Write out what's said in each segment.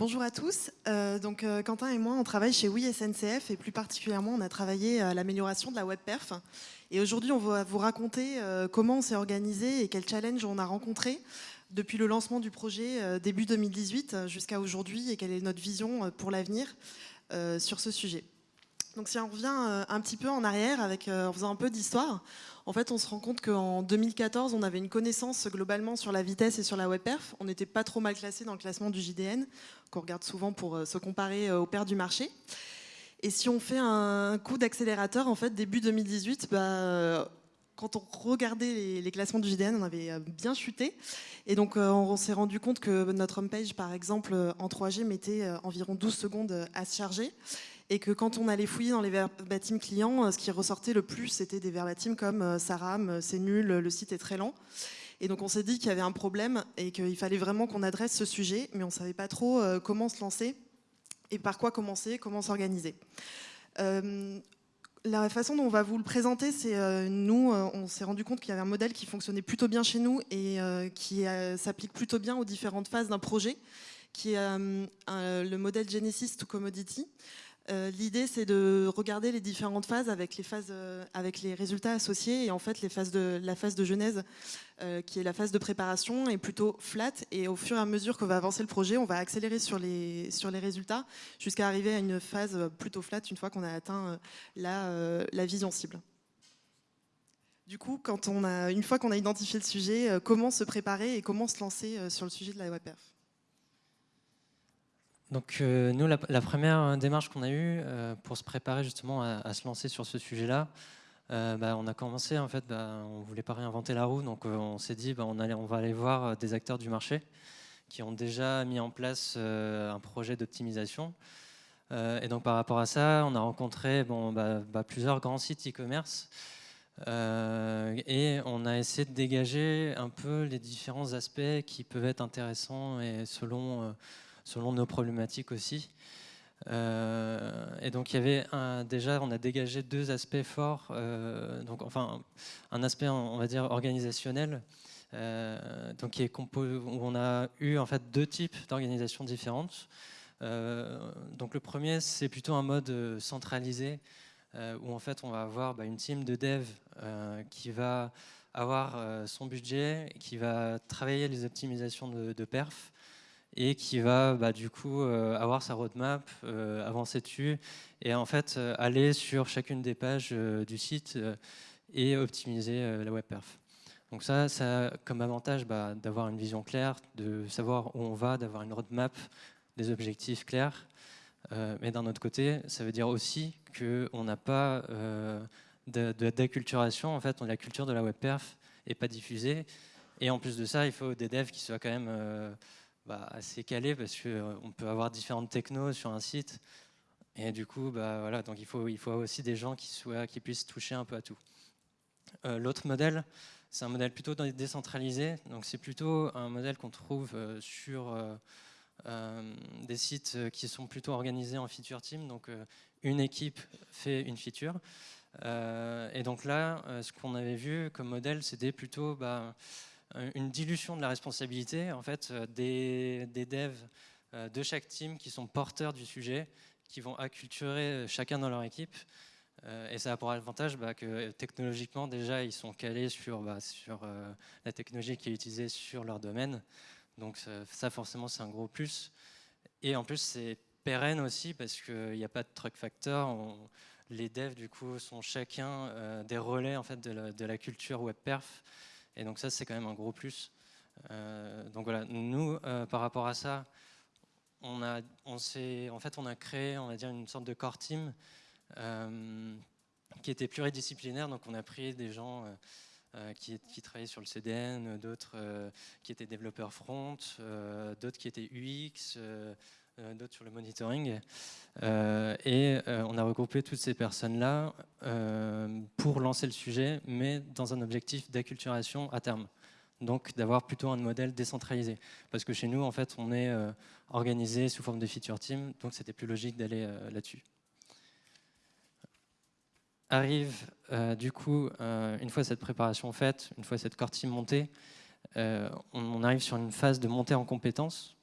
Bonjour à tous. Euh, donc, euh, Quentin et moi, on travaille chez Oui SNCF et plus particulièrement, on a travaillé à l'amélioration de la web perf. Et aujourd'hui, on va vous raconter euh, comment on s'est organisé et quels challenges on a rencontrés depuis le lancement du projet début 2018 jusqu'à aujourd'hui et quelle est notre vision pour l'avenir sur ce sujet. Donc si on revient un petit peu en arrière avec, en faisant un peu d'histoire, en fait, on se rend compte qu'en 2014, on avait une connaissance globalement sur la vitesse et sur la web perf. On n'était pas trop mal classé dans le classement du JDN, qu'on regarde souvent pour euh, se comparer euh, aux pairs du marché. Et si on fait un coup d'accélérateur, en fait, début 2018, bah, euh, quand on regardait les, classements du JDN, on avait bien chuté. Et donc, on s'est rendu compte que notre homepage, par exemple, en 3G, mettait environ 12 secondes à se charger et que quand on allait fouiller dans les verbatim clients, euh, ce qui ressortait le plus, c'était des verbatim comme euh, ça rame, euh, c'est nul, le site est très lent. Et donc on s'est dit qu'il y avait un problème et qu'il fallait vraiment qu'on adresse ce sujet, mais on ne savait pas trop comment se lancer et par quoi commencer, comment s'organiser. la façon dont on va vous le présenter, c'est nous, on s'est rendu compte qu'il y avait un modèle qui fonctionnait plutôt bien chez nous et qui s'applique plutôt bien aux différentes phases d'un projet, qui est le modèle Genesis to Commodity. Euh, l'idée, c'est de regarder les différentes phases avec les, euh, résultats associés. Et en fait, la phase de genèse, euh, qui est la phase de préparation, est plutôt flat. Et au fur et à mesure qu'on va avancer le projet, on va accélérer sur les, résultats jusqu'à arriver à une phase plutôt flat une fois qu'on a atteint la, la vision cible. Du coup, quand on a, une fois qu'on a identifié le sujet, comment se préparer et comment se lancer sur le sujet de la WebPerf donc euh, nous, la, première démarche qu'on a eue euh, pour se préparer justement à, se lancer sur ce sujet-là, euh, bah, on a commencé en fait, bah, on voulait pas réinventer la roue, donc on s'est dit bah, on, va aller voir des acteurs du marché qui ont déjà mis en place un projet d'optimisation. et donc par rapport à ça, on a rencontré bon, plusieurs grands sites e-commerce et on a essayé de dégager un peu les différents aspects qui peuvent être intéressants et selon selon nos problématiques aussi. Euh, et donc il y avait déjà, on a dégagé deux aspects forts, euh, donc enfin un aspect on va dire organisationnel, euh, donc qui est où on a eu en fait deux types d'organisations différentes. donc le premier c'est plutôt un mode centralisé où en fait on va avoir bah, une team de dev qui va avoir son budget, qui va travailler les optimisations de perf, et qui va bah, du coup euh, avoir sa roadmap, euh, avancer dessus et en fait euh, aller sur chacune des pages du site et optimiser la web perf. Donc ça, ça a comme avantage bah, d'avoir une vision claire, de savoir où on va, d'avoir une roadmap, des objectifs clairs. mais d'un autre côté, ça veut dire aussi qu'on n'a pas d'acculturation. En fait, la culture de la web perf n'est pas diffusée. Et en plus de ça, il faut des devs qui soient quand même bah, assez calé parce qu'on euh, peut avoir différentes technos sur un site. Et du coup, bah, voilà, donc il, faut, il faut aussi des gens qui, soient, qui puissent toucher un peu à tout. Euh, l'autre modèle, c'est un modèle plutôt décentralisé. Donc c'est plutôt un modèle qu'on trouve euh, sur des sites qui sont plutôt organisés en feature team. Donc une équipe fait une feature. et donc là, ce qu'on avait vu comme modèle, c'était plutôt bah, une dilution de la responsabilité en fait, euh, des, devs euh, de chaque team qui sont porteurs du sujet, qui vont acculturer chacun dans leur équipe. Et ça a pour avantage bah, que technologiquement, déjà, ils sont calés sur, bah, la technologie qui est utilisée sur leur domaine. Donc ça, forcément, c'est un gros plus. Et en plus, c'est pérenne aussi parce qu'il n'y a pas de truck factor. les devs, du coup, sont chacun des relais en fait, de, la, de la culture web perf. Et donc ça, c'est quand même un gros plus. Euh, donc voilà, nous, euh, par rapport à ça, on a, on en fait, on a créé, on va dire, une sorte de core team euh, qui était pluridisciplinaire. Donc on a pris des gens qui, qui, travaillaient sur le CDN, d'autres qui étaient développeurs front, d'autres qui étaient UX, d'autres sur le monitoring. et on a regroupé toutes ces personnes-là pour lancer le sujet, mais dans un objectif d'acculturation à terme. Donc d'avoir plutôt un modèle décentralisé. Parce que chez nous, en fait, on est organisé sous forme de feature team, donc c'était plus logique d'aller là-dessus. Arrive du coup, une fois cette préparation faite, une fois cette core team montée, on, arrive sur une phase de montée en compétences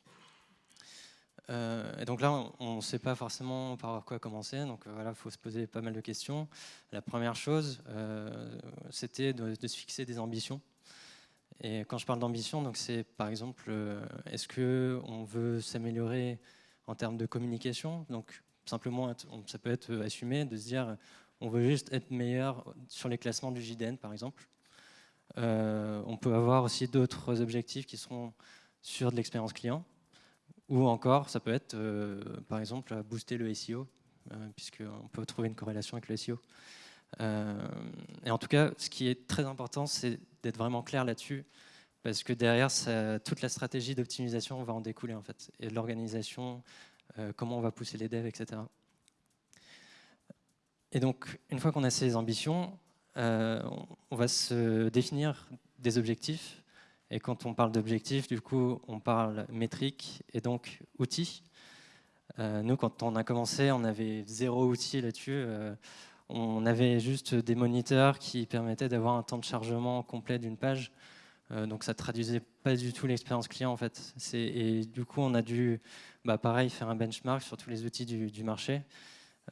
et donc là, on ne sait pas forcément par quoi commencer, donc voilà, il faut se poser pas mal de questions. La première chose, c'était de, se fixer des ambitions. Et quand je parle d'ambition, c'est par exemple, est-ce qu'on veut s'améliorer en termes de communication? Donc simplement, ça peut être assumé de se dire, on veut juste être meilleur sur les classements du JDN, par exemple. Euh, on peut avoir aussi d'autres objectifs qui seront sur de l'expérience client. Ou encore, ça peut être, euh, par exemple, booster le SEO, euh, puisqu'on peut trouver une corrélation avec le SEO. et en tout cas, ce qui est très important, c'est d'être vraiment clair là-dessus, parce que derrière, toute la stratégie d'optimisation va en découler, en fait, et l'organisation, comment on va pousser les devs, etc. Et donc, une fois qu'on a ces ambitions, euh, on va se définir des objectifs. Et quand on parle d'objectifs, du coup, on parle métrique et donc outils. Euh, nous, quand on a commencé, on avait zéro outil là-dessus. Euh, on avait juste des moniteurs qui permettaient d'avoir un temps de chargement complet d'une page. donc ça traduisait pas du tout l'expérience client en fait. Et du coup, on a dû, bah, pareil, faire un benchmark sur tous les outils du, marché.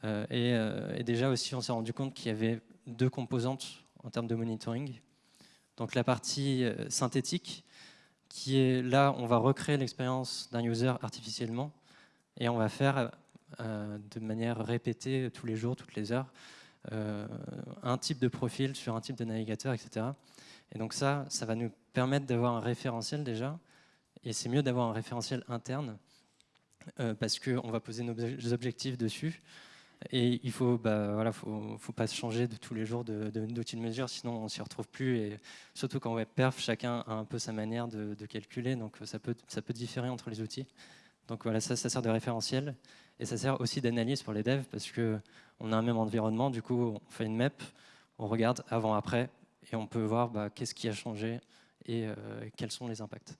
et, déjà aussi, on s'est rendu compte qu'il y avait deux composantes en termes de monitoring. Donc la partie euh, synthétique, qui est là, on va recréer l'expérience d'un user artificiellement et on va faire euh, de manière répétée tous les jours, toutes les heures, euh, un type de profil sur un type de navigateur, etc. Et donc ça, ça va nous permettre d'avoir un référentiel déjà, et c'est mieux d'avoir un référentiel interne, parce qu'on va poser nos objectifs dessus, et il faut, bah, voilà, faut, pas se changer de tous les jours d'outils de, mesure, sinon on s'y retrouve plus. Et surtout qu'en web perf, chacun a un peu sa manière de, calculer, donc ça peut, ça peut différer entre les outils. Donc voilà, ça, sert de référentiel. Et ça sert aussi d'analyse pour les devs, parce qu'on a un même environnement, du coup on fait une map, on regarde avant-après, et on peut voir bah, qu'est-ce qui a changé et euh, quels sont les impacts.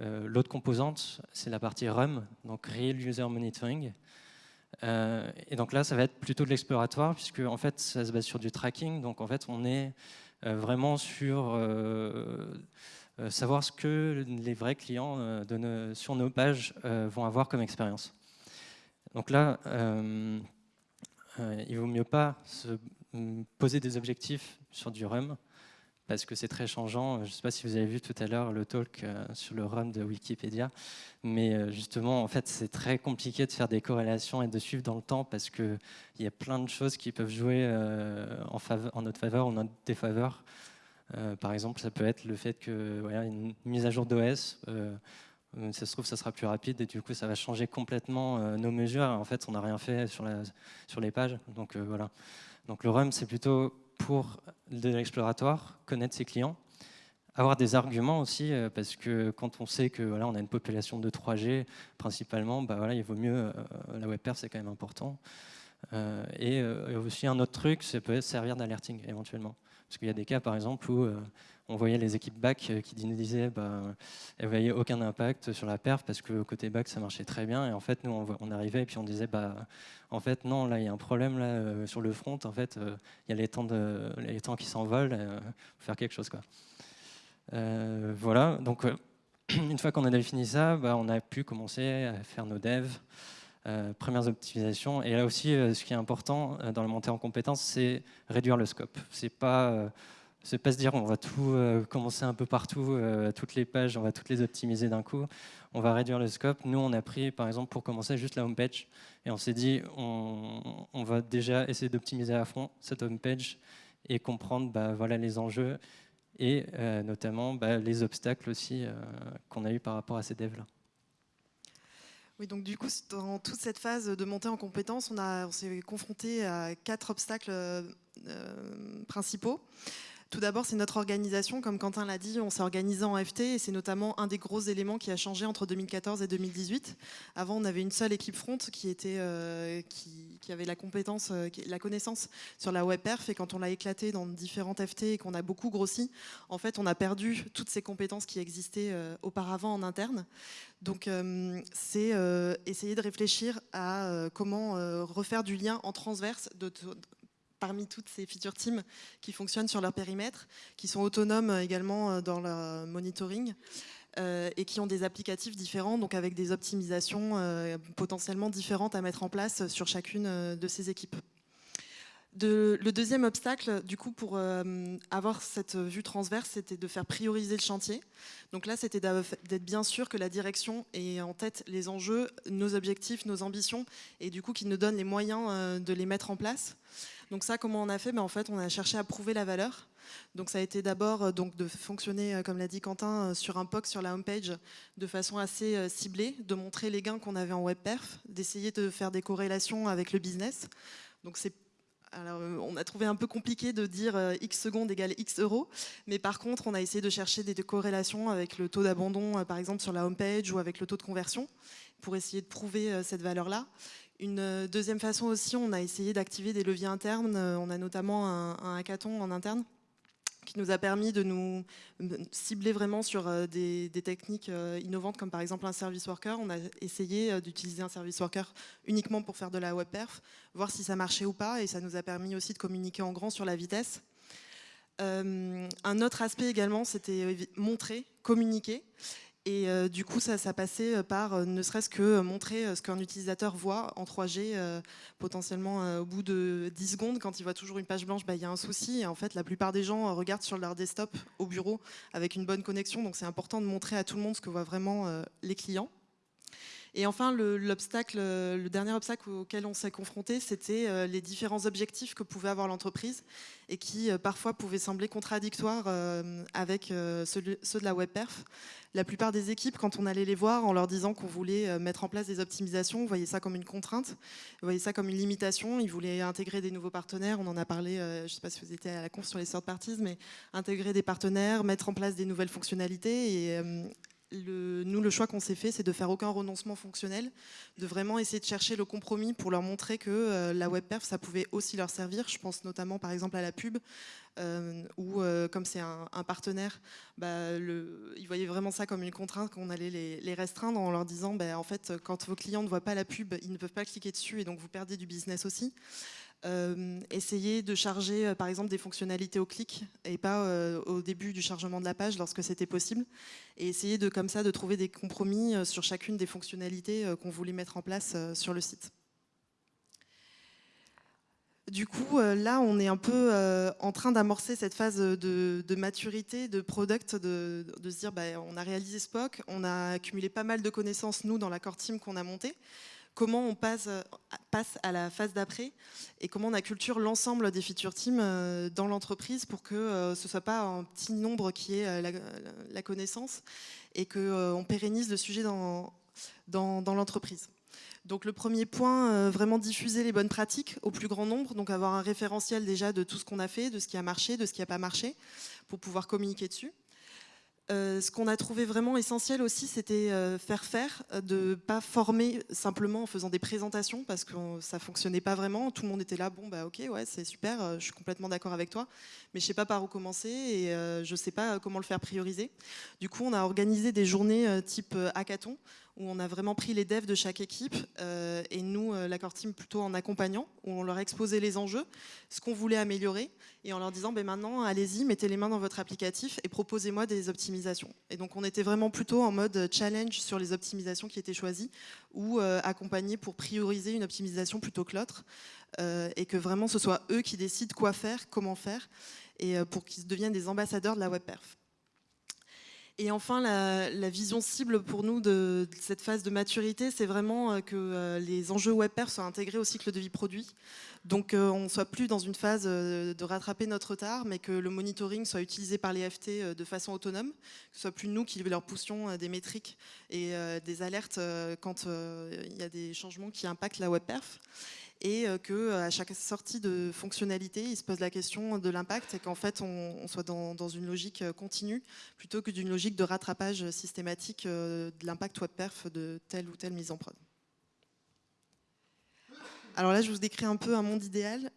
Euh, l'autre composante, c'est la partie RUM, donc Real User Monitoring. Euh, et donc là, ça va être plutôt de l'exploratoire, puisque en fait, ça se base sur du tracking. Donc en fait, on est euh, vraiment sur euh, savoir ce que les vrais clients sur nos pages vont avoir comme expérience. Donc là, il vaut mieux pas se poser des objectifs sur du RUM, parce que c'est très changeant. Je ne sais pas si vous avez vu tout à l'heure le talk euh, sur le run de Wikipédia, mais euh, justement, en fait, c'est très compliqué de faire des corrélations et de suivre dans le temps parce qu'il y a plein de choses qui peuvent jouer euh, en, notre faveur ou en notre défaveur. par exemple, ça peut être le fait que voilà, une mise à jour d'OS, ça se trouve, ça sera plus rapide et du coup, ça va changer complètement nos mesures. En fait, on n'a rien fait sur les pages. Donc voilà. Donc le RUM, c'est plutôt pour de l'exploratoire, connaître ses clients, avoir des arguments aussi, euh, parce que quand on sait que voilà, on a une population de 3G principalement, bah voilà, il vaut mieux, euh, la web c'est quand même important. Euh, et aussi un autre truc, ça peut servir d'alerting éventuellement. Parce qu'il y a des cas par exemple où on voyait les équipes back qui disaient bah, voyaient aucun impact sur la perf parce que côté back ça marchait très bien. Et en fait nous on, arrivait et puis on disait bah en fait non là il y a un problème là euh, sur le front. En fait euh, il y a les temps de les temps qui s'envolent euh, faut faire quelque chose quoi. Voilà. Donc une fois qu'on a défini ça bah, on a pu commencer à faire nos devs premières optimisations et là aussi ce qui est important dans la montée en compétences c'est réduire le scope c'est pas c'est pas se dire on va tout euh, commencer un peu partout, euh, toutes les pages, on va toutes les optimiser d'un coup. On va réduire le scope. Nous, on a pris, par exemple, pour commencer, juste la home page. Et on s'est dit, on, va déjà essayer d'optimiser à fond cette home page et comprendre bah, voilà, les enjeux et euh, notamment bah, les obstacles aussi qu'on a eu par rapport à ces devs-là. Oui, donc du coup, dans toute cette phase de montée en compétences, on, on s'est confronté à quatre obstacles principaux. Tout d'abord, c'est notre organisation. Comme Quentin l'a dit, on s'est organisé en FT et c'est notamment un des gros éléments qui a changé entre 2014 et 2018. Avant, on avait une seule équipe front qui, euh, avait la compétence, euh, la connaissance sur la web perf et quand on l'a éclaté dans différentes FT et qu'on a beaucoup grossi, en fait, on a perdu toutes ces compétences qui existaient euh, auparavant en interne. Donc, c'est essayer de réfléchir à comment refaire du lien en transverse de parmi toutes ces feature teams qui fonctionnent sur leur périmètre, qui sont autonomes également dans leur monitoring. et qui ont des applicatifs différents, donc avec des optimisations potentiellement différentes à mettre en place sur chacune de ces équipes le deuxième obstacle, du coup, pour euh, avoir cette vue transverse, c'était de faire prioriser le chantier. Donc là, c'était d'être bien sûr que la direction ait en tête les enjeux, nos objectifs, nos ambitions, et du coup, qu'il nous donne les moyens euh, de les mettre en place. Donc ça, comment on a fait? Ben, En fait, on a cherché à prouver la valeur. Donc ça a été d'abord euh, donc de fonctionner, comme l'a dit Quentin, sur un POC sur la homepage de façon assez ciblée, de montrer les gains qu'on avait en web perf, d'essayer de faire des corrélations avec le business. Donc c'est euh, on a trouvé un peu compliqué de dire euh, X secondes égale X euros, mais par contre, on a essayé de chercher des corrélations avec le taux d'abandon, euh, par exemple, sur la home page ou avec le taux de conversion, pour essayer de prouver cette valeur-là. Une deuxième façon aussi, on a essayé d'activer des leviers internes. On a notamment un hackathon en interne qui nous a permis de nous cibler vraiment sur euh, des, techniques euh, innovantes comme par exemple un service worker. On a essayé euh, d'utiliser un service worker uniquement pour faire de la web perf, voir si ça marchait ou pas et ça nous a permis aussi de communiquer en grand sur la vitesse. un autre aspect également, c'était montrer, communiquer. Et euh, du coup, ça, ça passait euh, par euh, ne serait-ce que montrer ce qu'un utilisateur voit en 3G, potentiellement au bout de 10 secondes, quand il voit toujours une page blanche, bah, il y a un souci. Et en fait, la plupart des gens regardent sur leur desktop au bureau avec une bonne connexion, donc c'est important de montrer à tout le monde ce que voient vraiment les clients. Et enfin, le, le dernier obstacle auquel on s'est confronté, c'était euh, les différents objectifs que pouvait avoir l'entreprise et qui euh, parfois pouvaient sembler contradictoires euh, avec ceux, de la web perf. La plupart des équipes, quand on allait les voir en leur disant qu'on voulait mettre en place des optimisations, voyaient ça comme une contrainte, voyaient ça comme une limitation. Ils voulaient intégrer des nouveaux partenaires. On en a parlé, je ne sais pas si vous étiez à la conf sur les third parties, mais intégrer des partenaires, mettre en place des nouvelles fonctionnalités et nous, le choix qu'on s'est fait, c'est de faire aucun renoncement fonctionnel, de vraiment essayer de chercher le compromis pour leur montrer que euh, la web perf, ça pouvait aussi leur servir. Je pense notamment par exemple à la pub, euh, où euh, comme c'est un, partenaire, bah, ils voyaient vraiment ça comme une contrainte qu'on allait les, restreindre en leur disant, bah, en fait, quand vos clients ne voient pas la pub, ils ne peuvent pas cliquer dessus et donc vous perdez du business aussi. Euh, essayer de charger euh, par exemple des fonctionnalités au clic et pas euh, au début du chargement de la page lorsque c'était possible et essayer de comme ça de trouver des compromis sur chacune des fonctionnalités qu'on voulait mettre en place sur le site. Du coup, là, on est un peu en train d'amorcer cette phase de, maturité, de product, de, se dire, bah, on a réalisé Spock, on a accumulé pas mal de connaissances, nous, dans la core team qu'on a montée comment on passe, passe à la phase d'après et comment on acculture l'ensemble des feature teams euh, dans l'entreprise pour que euh, ce ne soit pas un petit nombre qui ait euh, la, connaissance et qu'on pérennise le sujet dans, dans, l'entreprise. Donc le premier point, vraiment diffuser les bonnes pratiques au plus grand nombre, donc avoir un référentiel déjà de tout ce qu'on a fait, de ce qui a marché, de ce qui n'a pas marché, pour pouvoir communiquer dessus. Euh, ce qu'on a trouvé vraiment essentiel aussi, c'était euh, faire faire, euh, de ne pas former simplement en faisant des présentations parce que ça fonctionnait pas vraiment. Tout le monde était là, bon bah ok, ouais, c'est super, je suis complètement d'accord avec toi, mais je sais pas par où commencer et je sais pas comment le faire prioriser. Du coup, on a organisé des journées type hackathon où on a vraiment pris les devs de chaque équipe euh, et nous, euh, l'accord team, plutôt en accompagnant, où on leur exposait les enjeux, ce qu'on voulait améliorer, et en leur disant ben maintenant, allez-y, mettez les mains dans votre applicatif et proposez-moi des optimisations. Et donc on était vraiment plutôt en mode challenge sur les optimisations qui étaient choisies, ou euh, accompagner pour prioriser une optimisation plutôt que l'autre, et que vraiment ce soit eux qui décident quoi faire, comment faire, et pour qu'ils deviennent des ambassadeurs de la web perf. Et enfin, la, vision cible pour nous de, cette phase de maturité, c'est vraiment euh, que euh, les enjeux WebPerf soient intégrés au cycle de vie produit. Donc euh, on ne soit plus dans une phase de rattraper notre retard, mais que le monitoring soit utilisé par les FT de façon autonome, que ce soit plus nous qui leur poussions des métriques et des alertes quand il y a des changements qui impactent la WebPerf et euh, qu'à euh, chaque sortie de fonctionnalité, il se pose la question de l'impact et qu'en fait, on, soit dans, une logique euh, continue plutôt que d'une logique de rattrapage systématique de l'impact web perf de telle ou telle mise en prod. Alors là, je vous décris un peu un monde idéal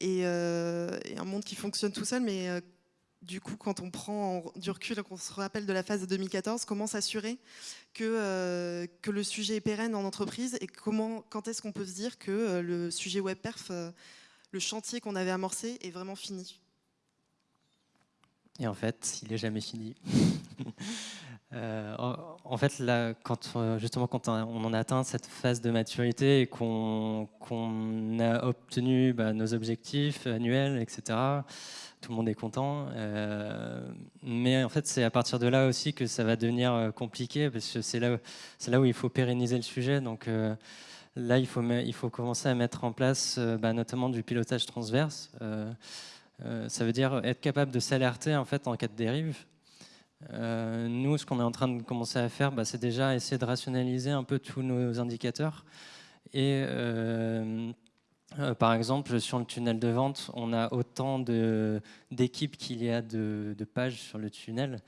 et, un monde qui fonctionne tout seul, mais du coup, quand on prend du recul qu'on se rappelle de la phase de 2014, comment s'assurer que, euh, que le sujet est pérenne en entreprise et comment, quand est-ce qu'on peut se dire que euh, le sujet web perf, euh, le chantier qu'on avait amorcé est vraiment fini? Et en fait, il n'est jamais fini. Euh, en fait, là, quand, euh, justement, quand on en a atteint cette phase de maturité et qu'on a obtenu bah, nos objectifs annuels, etc., tout le monde est content. Euh, mais en fait, c'est à partir de là aussi que ça va devenir compliqué, parce que c'est là, là où il faut pérenniser le sujet. Donc là, il faut, il faut commencer à mettre en place bah, notamment du pilotage transverse. Ça veut dire être capable de s'alerter en, fait, en cas de dérive. Euh, nous, ce qu'on est en train de commencer à faire, bah, c'est déjà essayer de rationaliser un peu tous nos indicateurs. Et euh, euh, par exemple, sur le tunnel de vente, on a autant d'équipes qu'il y a de, pages sur le tunnel.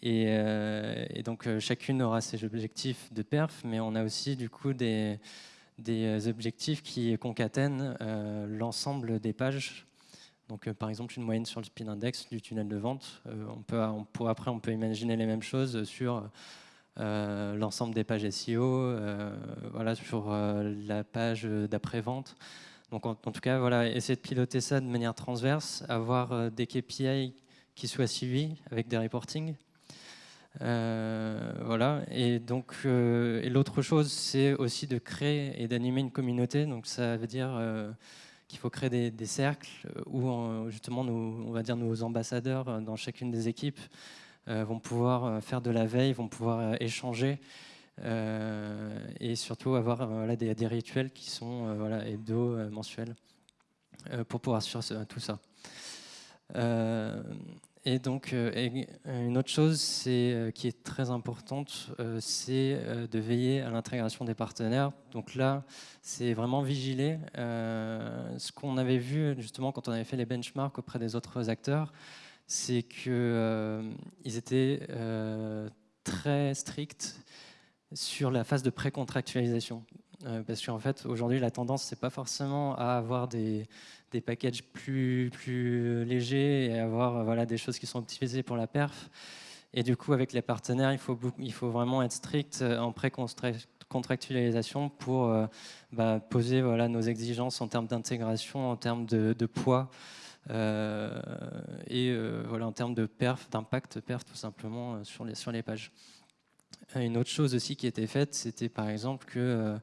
Et, donc, chacune aura ses objectifs de perf, mais on a aussi du coup des objectifs qui concatènent l'ensemble des pages donc, euh, par exemple, une moyenne sur le spin index du tunnel de vente. Euh, on peut, après, on peut imaginer les mêmes choses sur euh, l'ensemble des pages SEO, voilà, sur la page d'après-vente. Donc, en, tout cas, voilà, essayer de piloter ça de manière transverse, avoir des KPI qui soient suivis avec des reportings. voilà. Et donc, l'autre chose, c'est aussi de créer et d'animer une communauté. Donc, ça veut dire qu'il faut créer des, cercles euh, où justement nos, on va dire nos ambassadeurs euh, dans chacune des équipes euh, vont pouvoir faire de la veille, vont pouvoir échanger et surtout avoir voilà, des, rituels qui sont voilà, hebdo, mensuels pour pouvoir suivre tout ça. Et donc, une autre chose qui est très importante, c'est de veiller à l'intégration des partenaires. Donc là, c'est vraiment vigiler. ce qu'on avait vu justement quand on avait fait les benchmarks auprès des autres acteurs, c'est qu'ils étaient très stricts sur la phase de pré-contractualisation. Parce qu'en fait, aujourd'hui, la tendance, c'est pas forcément à avoir des, des packages plus, plus légers et avoir voilà, des choses qui sont optimisées pour la perf. Et du coup, avec les partenaires, il faut, il faut vraiment être strict euh, en pré-contractualisation pour euh, bah, poser voilà, nos exigences en termes d'intégration, en termes de, poids euh, et voilà, en termes de perf, d'impact perf tout simplement sur les, sur les pages. Une autre chose aussi qui était faite, c'était par exemple que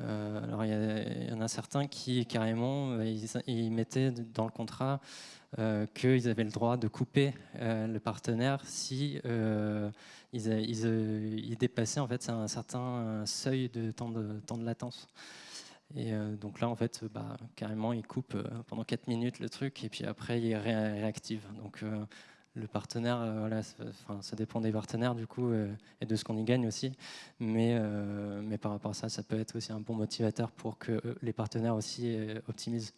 euh, alors il y, en a certains qui carrément euh, ils, mettaient dans le contrat euh, qu'ils avaient le droit de couper le partenaire si ils, dépassaient en fait un certain seuil de temps de, temps de latence. Et donc là, en fait, bah, carrément, ils coupent pendant 4 minutes le truc et puis après, ils réactivent. Donc le partenaire, euh, voilà, ça dépend des partenaires du coup euh, et de ce qu'on y gagne aussi. Mais, euh, mais par rapport à ça, ça peut être aussi un bon motivateur pour que les partenaires aussi optimisent.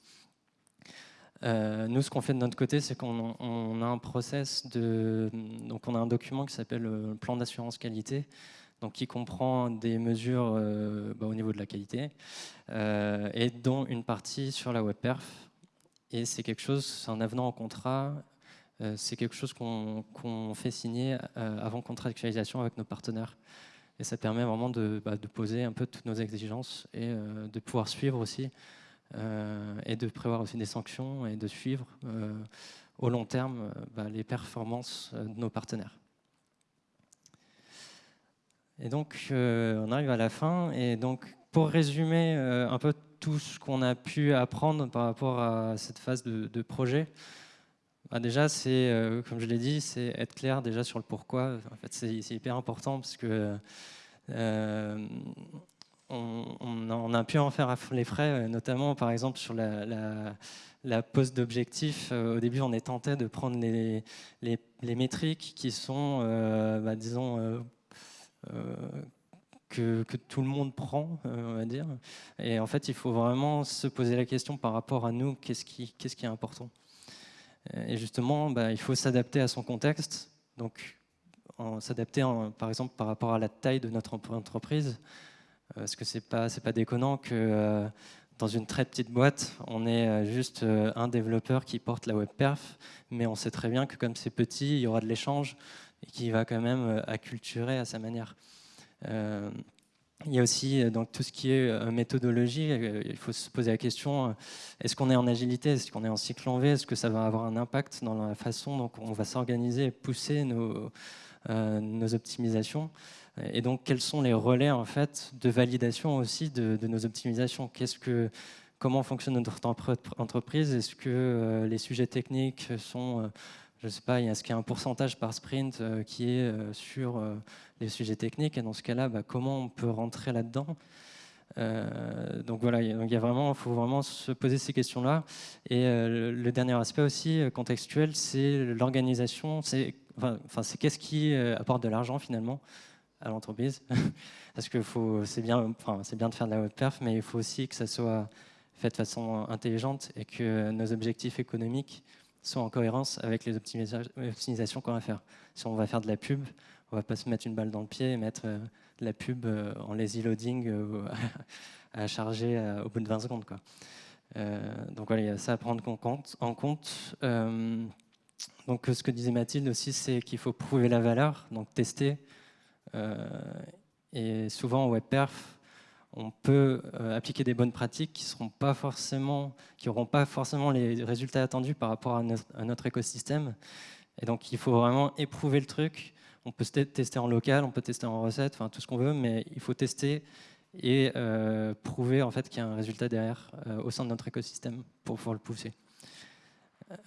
nous, ce qu'on fait de notre côté, c'est qu'on a un process de, donc on a un document qui s'appelle le plan d'assurance qualité, qui comprend des mesures bah, au niveau de la qualité et dont une partie sur la web perf. Et c'est quelque chose, c'est un avenant au contrat c'est quelque chose qu'on fait signer euh, avant contractualisation avec nos partenaires. Et ça permet vraiment de, bah, poser un peu toutes nos exigences et euh, de pouvoir suivre aussi et de prévoir aussi des sanctions et de suivre au long terme bah, les performances de nos partenaires. Et donc, on arrive à la fin. Et donc, pour résumer un peu tout ce qu'on a pu apprendre par rapport à cette phase de projet, bah, déjà, c'est, euh, comme je l'ai dit, c'est être clair déjà sur le pourquoi. En fait, c'est, hyper important parce que euh, on, a pu en faire les frais, notamment par exemple sur la, pose d'objectifs. Euh, au début, on est tenté de prendre les, métriques qui sont, bah, disons, que, tout le monde prend, on va dire. Et en fait, il faut vraiment se poser la question par rapport à nous, qu'est-ce qui, est important euh, et justement, bah, il faut s'adapter à son contexte. Donc, s'adapter par exemple par rapport à la taille de notre entreprise. Euh, parce que c'est pas, pas déconnant que euh, dans une très petite boîte, on est juste un développeur qui porte la web perf, mais on sait très bien que comme c'est petit, il y aura de l'échange et qui va quand même acculturer à sa manière. Il y a aussi euh, donc, tout ce qui est euh, méthodologie. Euh, il faut se poser la question est-ce qu'on est en agilité Est-ce qu'on est en cycle en V Est-ce que ça va avoir un impact dans la façon dont on va s'organiser et pousser nos, optimisations? Et donc, quels sont les relais en fait, de validation aussi de, nos optimisations? Comment fonctionne notre entreprise? Est-ce que les sujets techniques sont je sais pas, est-ce qu'il y a un pourcentage par sprint qui est sur les sujets techniques. Et dans ce cas-là, bah, comment on peut rentrer là-dedans? Euh, donc voilà, il vraiment, faut vraiment se poser ces questions-là. Et euh, le dernier aspect aussi euh, contextuel, c'est l'organisation. C'est enfin, c'est qu'est-ce qui apporte de l'argent finalement à l'entreprise? Parce que c'est bien, enfin, c'est bien de faire de la web perf, mais il faut aussi que ça soit fait de façon intelligente et que nos objectifs économiques soient en cohérence avec les optimisations qu'on va faire. Si on va faire de la pub, on va pas se mettre une balle dans le pied et mettre euh, la pub euh, en lazy loading euh, à charger au bout de 20 secondes. Quoi. donc voilà, il y a ça à prendre en compte. Donc ce que disait Mathilde aussi, c'est qu'il faut prouver la valeur, donc tester. et souvent en WebPerf, on peut appliquer des bonnes pratiques qui seront pas n'auront pas forcément les résultats attendus par rapport à notre, écosystème. Et donc il faut vraiment éprouver le truc, on peut tester en local, on peut tester en recette, enfin tout ce qu'on veut, mais il faut tester et euh, prouver en fait qu'il y a un résultat derrière euh, au sein de notre écosystème pour le pousser.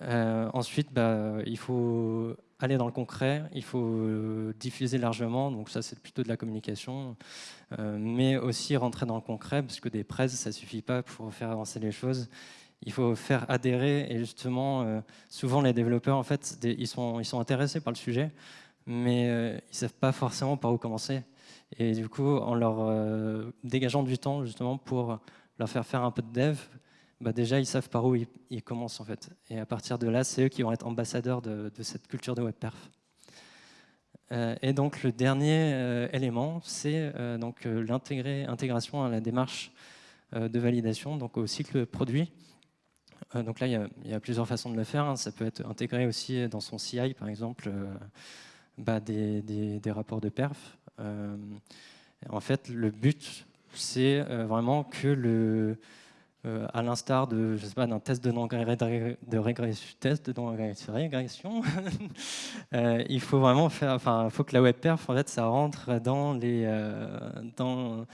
Euh, ensuite, bah, il faut aller dans le concret, il faut diffuser largement, donc ça c'est plutôt de la communication, mais aussi rentrer dans le concret, parce que des presses, ça suffit pas pour faire avancer les choses. Il faut faire adhérer, et justement, souvent les développeurs, en fait, ils, sont, intéressés par le sujet, mais euh, ils ne savent pas forcément par où commencer. Et du coup, en leur euh, dégageant du temps justement pour leur faire faire un peu de dev, bah déjà ils savent par où ils, commencent en fait. Et à partir de là, c'est eux qui vont être ambassadeurs de, cette culture de WebPerf. Euh, et donc le dernier élément, c'est donc l'intégration à la démarche de validation, donc au cycle produit. donc là, il y, a plusieurs façons de le faire. Hein. Ça peut être intégré aussi dans son CI, par exemple. Bah, des, rapports de perf. Euh, en fait, le but, c'est euh, vraiment que le, euh, à l'instar de, je sais pas, d'un test de, de régression, test de régression, il faut vraiment faire, enfin, faut que la web perf, en fait, ça rentre dans les, dans,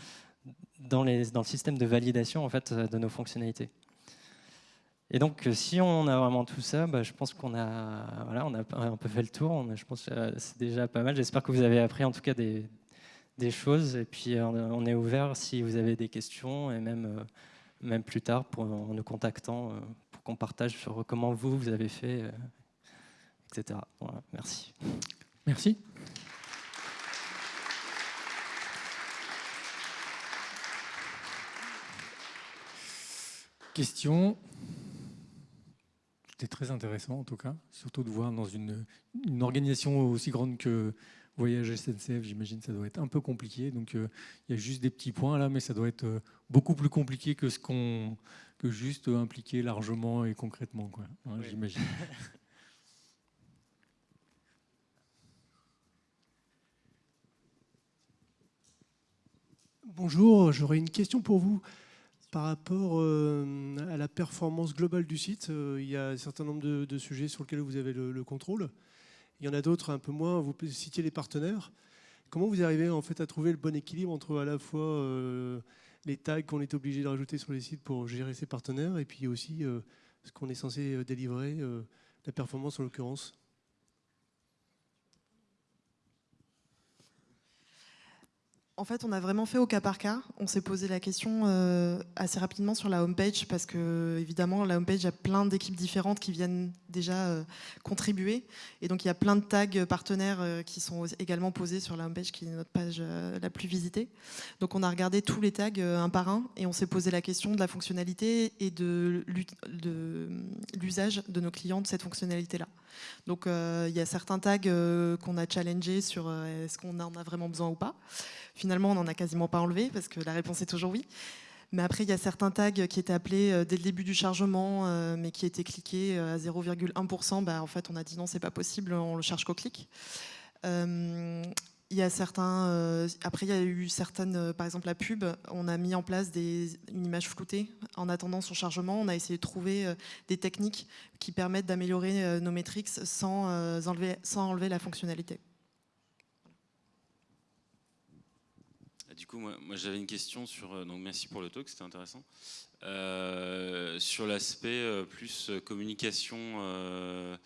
dans les, dans le système de validation en fait de nos fonctionnalités. Et donc, euh, si on a vraiment tout ça, bah, je pense qu'on a, voilà, on a un peu fait le tour. je pense que c'est déjà pas mal. J'espère que vous avez appris en tout cas des, des choses. Et puis, euh, on est ouvert si vous avez des questions et même, euh, même plus tard en nous contactant pour qu'on partage sur comment vous, vous avez fait, etc. merci. Merci. Question c'était très intéressant en tout cas, surtout de voir dans une, organisation aussi grande que Voyage SNCF, j'imagine que ça doit être un peu compliqué. Donc euh, il y a juste des petits points là, mais ça doit être euh, beaucoup plus compliqué que ce qu'on que juste impliquer largement et concrètement, quoi. Hein, j'imagine. Bonjour, j'aurais une question pour vous. Par rapport euh, à la performance globale du site, euh, il y a un certain nombre de, sujets sur lesquels vous avez le, contrôle. Il y en a d'autres un peu moins. Vous citiez les partenaires. Comment vous arrivez en fait à trouver le bon équilibre entre à la fois euh, les tags qu'on est obligé de rajouter sur les sites pour gérer ses partenaires et puis aussi ce qu'on est censé délivrer, la performance en l'occurrence? En fait, on a vraiment fait au cas par cas. On s'est posé la question euh, assez rapidement sur la homepage parce que, évidemment, la homepage a plein d'équipes différentes qui viennent déjà euh, contribuer. Et donc, il y a plein de tags partenaires euh, qui sont également posés sur la homepage qui est notre page la plus visitée. Donc, on a regardé tous les tags un par un et on s'est posé la question de la fonctionnalité et de l'usage de nos clients de cette fonctionnalité-là. Donc, il y a certains tags qu'on a challengés sur est-ce qu'on en a vraiment besoin ou pas. Finalement, on n'en a quasiment pas enlevé parce que la réponse est toujours oui. Mais après, il y a certains tags qui étaient appelés euh, dès le début du chargement, euh, mais qui étaient cliqués euh, à 0,1%. Bah, en fait, on a dit non, c'est pas possible, on le charge qu'au clic. Il y a certains, après, il y a eu certaines, par exemple la pub, on a mis en place une image floutée en attendant son chargement. On a essayé de trouver des techniques qui permettent d'améliorer nos métriques sans, enlever, sans enlever la fonctionnalité. Du coup, moi, j'avais une question sur. Donc, merci pour le talk, c'était intéressant. sur l'aspect plus communication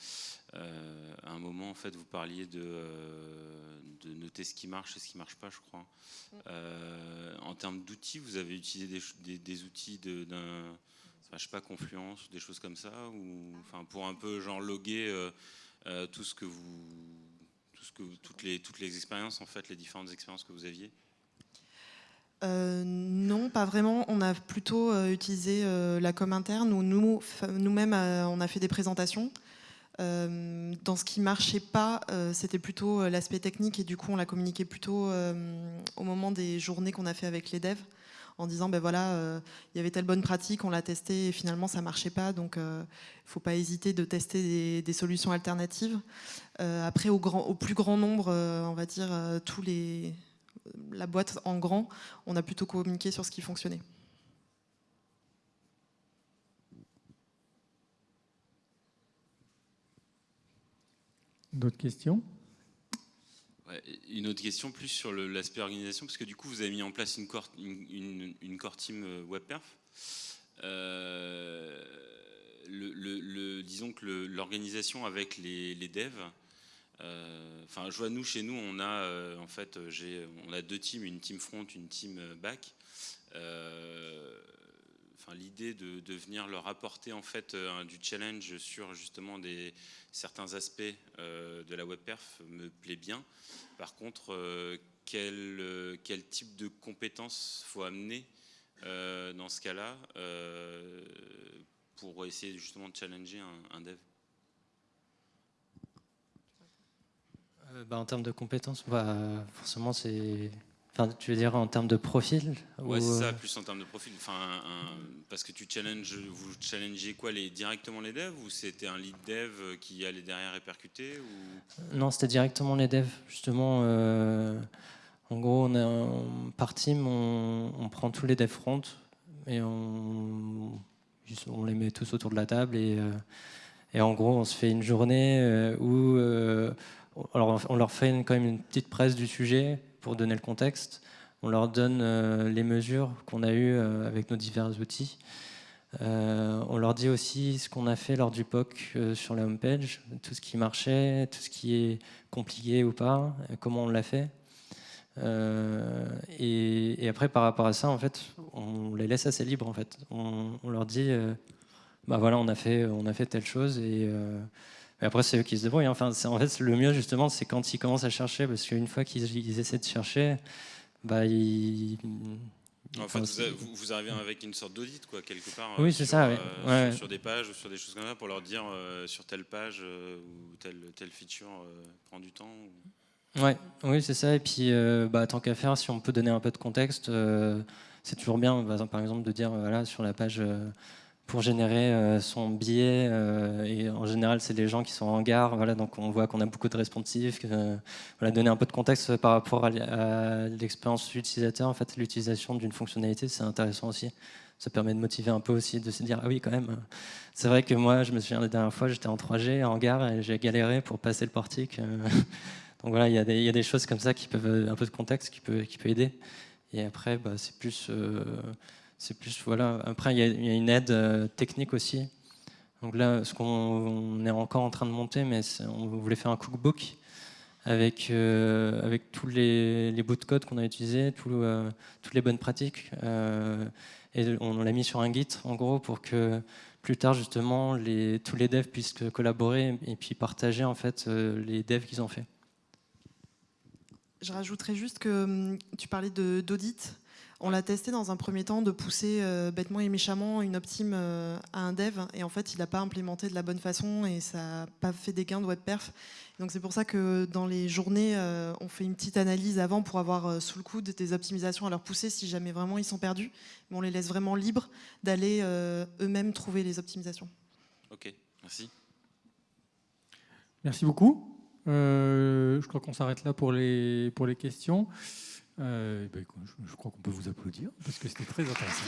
euh, à un moment, en fait, vous parliez de, euh, noter ce qui marche et ce qui ne marche pas, je crois. Euh, en termes d'outils, vous avez utilisé des, outils d'un, je sais pas, Confluence, des choses comme ça, ou enfin pour un peu genre loguer tout ce que vous, toutes les toutes les expériences, en fait, les différentes expériences que vous aviez? Non, pas vraiment. On a plutôt utilisé la com interne où nous, nous-mêmes, on a fait des présentations. Euh, dans ce qui marchait pas, euh, c'était plutôt euh, l'aspect technique et du coup on l'a communiqué plutôt au moment des journées qu'on a fait avec les devs en disant ben voilà il y avait telle bonne pratique, on l'a testé et finalement ça marchait pas donc il faut pas hésiter de tester des, solutions alternatives. après au plus grand nombre, on va dire tous les la boîte en grand, on a plutôt communiqué sur ce qui fonctionnait. D'autres questions? Une autre question plus sur l'aspect organisation, parce que du coup vous avez mis en place une core, une, core team euh, WebPerf. Euh, le, disons que l'organisation avec les, devs, euh, enfin je vois nous chez nous on a en fait on a deux teams, une team front, une team back l'idée de, venir leur apporter en fait euh, du challenge sur justement des, certains aspects euh, de la web perf me plaît bien. Par contre, euh, quel, quel, type de compétences faut amener dans ce cas-là pour essayer justement de challenger un, dev? Bah, En termes de compétences, bah, forcément c'est tu veux dire en termes de profil Ouais, c'est ça, euh, plus en termes de profil. Enfin, parce que tu challenges, vous challengez quoi les, directement les devs ou c'était un lead dev qui allait derrière répercuter ou... Non, c'était directement les devs. Justement, euh, en gros, on est par team, on, prend tous les devs front et on, on, les met tous autour de la table et, euh, et en gros, on se fait une journée où alors on leur fait quand même une petite presse du sujet pour donner le contexte. On leur donne euh, les mesures qu'on a eues euh, avec nos divers outils. Euh, on leur dit aussi ce qu'on a fait lors du POC sur la homepage, tout ce qui marchait, tout ce qui est compliqué ou pas, comment on l'a fait. Et, après, par rapport à ça, en fait, on les laisse assez libres. En fait, on, leur dit, bah voilà, on a fait, on a fait telle chose et mais après, c'est eux qui se débrouillent. Hein. Enfin, en fait, le mieux, justement, c'est quand ils commencent à chercher, parce qu'une fois qu'ils essaient de chercher, bah, ils. En fait, vous, vous, arrivez avec une sorte d'audit, quoi, quelque part. Oui, c'est ça, euh, sur, des pages ou sur des choses comme ça, pour leur dire euh, sur telle page euh, ou telle, telle feature prend du temps. Ouais, oui, c'est ça. Et puis, bah, tant qu'à faire, si on peut donner un peu de contexte, c'est toujours bien, par exemple, de dire, voilà, sur la page pour générer euh, son billet. Euh, et en général, c'est les gens qui sont en gare. Voilà, donc on voit qu'on a beaucoup de responsifs. voilà, donner un peu de contexte par rapport à l'expérience utilisateur. En fait, l'utilisation d'une fonctionnalité, c'est intéressant aussi. Ça permet de motiver un peu aussi, de se dire ah oui quand même. C'est vrai que moi, je me souviens la dernière fois, j'étais en 3G en gare et j'ai galéré pour passer le portique. Donc voilà, il y, a des choses comme ça qui peuvent un peu de contexte qui peut qui peut aider. Et après, bah, c'est plus euh, c'est plus voilà. Après, il y, a une aide euh, technique aussi. Donc là, ce qu'on est encore en train de monter, mais on voulait faire un cookbook avec euh, avec tous les, bouts de code qu'on a utilisés, euh, toutes les bonnes pratiques, et on, l'a mis sur un Git en gros pour que plus tard justement tous les devs puissent collaborer et puis partager en fait les devs qu'ils ont fait. Je rajouterais juste que hum, tu parlais d'audit. On l'a testé dans un premier temps de pousser euh, bêtement et méchamment une optime euh, à un dev et en fait il n'a pas implémenté de la bonne façon et ça n'a pas fait des gains de web perf. Donc c'est pour ça que dans les journées euh, on fait une petite analyse avant pour avoir sous le coude des optimisations à leur pousser si jamais vraiment ils sont perdus. Mais on les laisse vraiment libres d'aller eux-mêmes trouver les optimisations. Ok, merci. Merci beaucoup. Euh, je crois qu'on s'arrête là pour les, pour les questions. Euh, je, je crois qu'on peut vous applaudir parce que c'était très intéressant.